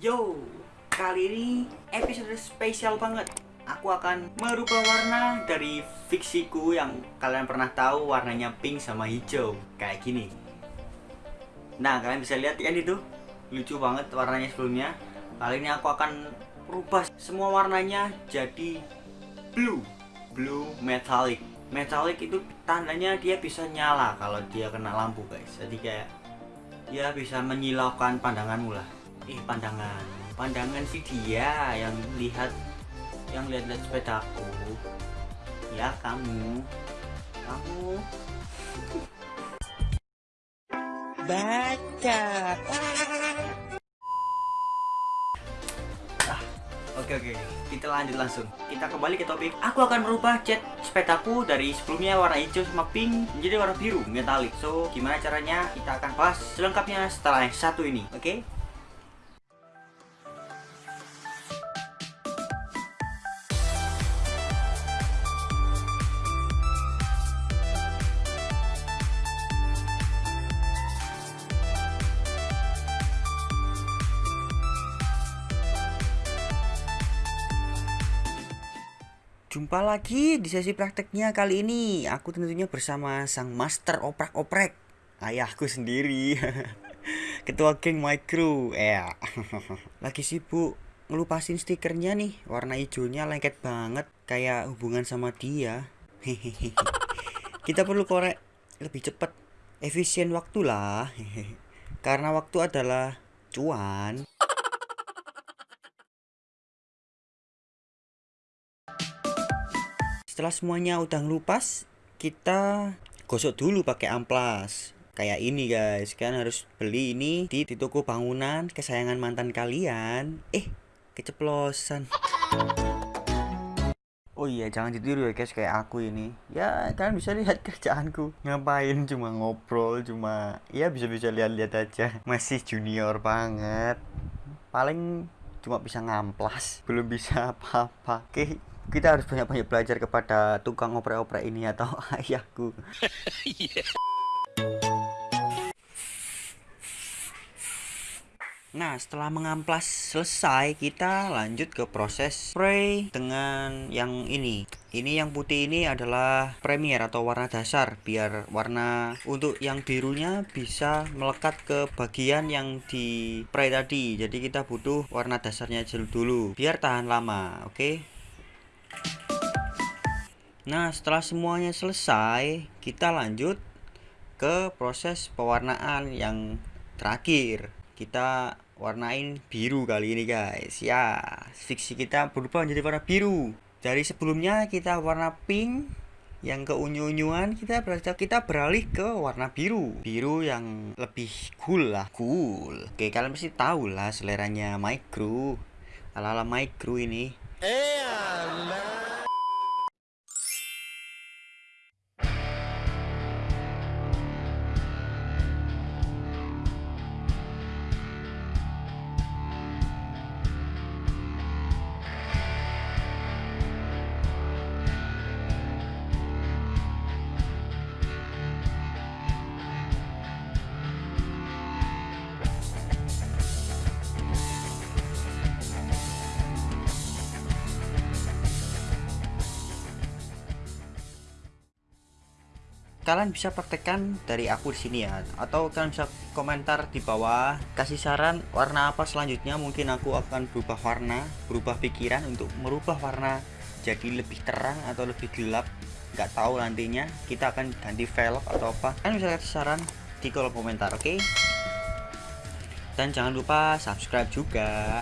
Yo, kali ini episode spesial banget. Aku akan merubah warna dari fiksiku yang kalian pernah tahu warnanya pink sama hijau kayak gini. Nah, kalian bisa lihat kan itu lucu banget warnanya sebelumnya. Kali ini aku akan merubah semua warnanya jadi blue, blue metallic. Metallic itu tandanya dia bisa nyala kalau dia kena lampu guys. Jadi kayak dia bisa menyilaukan pandanganmu lah eh pandangan pandangan sih dia yang lihat yang lihat-lihat sepedaku ya kamu kamu baca ah, Oke oke, kita lanjut langsung. Kita kembali ke topik. Aku akan merubah cat sepedaku dari sebelumnya warna hijau sama pink menjadi warna biru metalik. So, gimana caranya? Kita akan bahas selengkapnya setelah yang satu ini. Oke? Okay? Jumpa lagi di sesi prakteknya kali ini. Aku tentunya bersama sang master oprek-oprek Ayahku sendiri. Ketua geng my crew ya. Lagi sibuk ngelupasin stikernya nih. Warna hijaunya lengket banget Kayak hubungan sama dia. Kita perlu korek lebih cepat Efisien waktu lah. Karena waktu adalah cuan setelah semuanya udah ngelupas kita gosok dulu pakai amplas. Kayak ini guys. Kalian harus beli ini di, di toko bangunan kesayangan mantan kalian. Eh keceplosan. Oh iya jangan ditiru ya guys. Kayak aku ini. Ya kalian bisa lihat kerjaanku. Ngapain? Cuma ngobrol Cuma ya bisa-bisa lihat-lihat aja. Masih junior banget. Paling cuma bisa ngamplas. Belum bisa apa-apa. Oke kita harus banyak-banyak belajar kepada tukang oprek-oprek ini atau ayahku. Nah, setelah mengamplas selesai, kita lanjut ke proses spray dengan yang ini. Ini yang putih ini adalah premier atau warna dasar biar warna untuk yang birunya bisa melekat ke bagian yang di spray tadi. Jadi kita butuh warna dasarnya dulu biar tahan lama, oke? Okay? Nah setelah semuanya selesai kita lanjut ke proses pewarnaan yang terakhir. Kita warnain biru kali ini guys. Ya fiksi kita berubah menjadi warna biru. Dari sebelumnya kita warna pink yang ke unyu-unyuan kita berarti kita beralih ke warna biru. Biru yang lebih cool lah cool. Oke kalian pasti tahu lah seleranya micro ala ala micro ini. Eh kalian bisa praktekkan dari aku di sini ya. Atau kalian bisa komentar di bawah kasih saran warna apa selanjutnya. Mungkin aku akan berubah warna berubah pikiran untuk merubah warna jadi lebih terang atau lebih gelap. Nggak tahu nantinya kita akan ganti velg atau apa. Kalian bisa kasih saran di kolom komentar oke? Okay? dan jangan lupa subscribe juga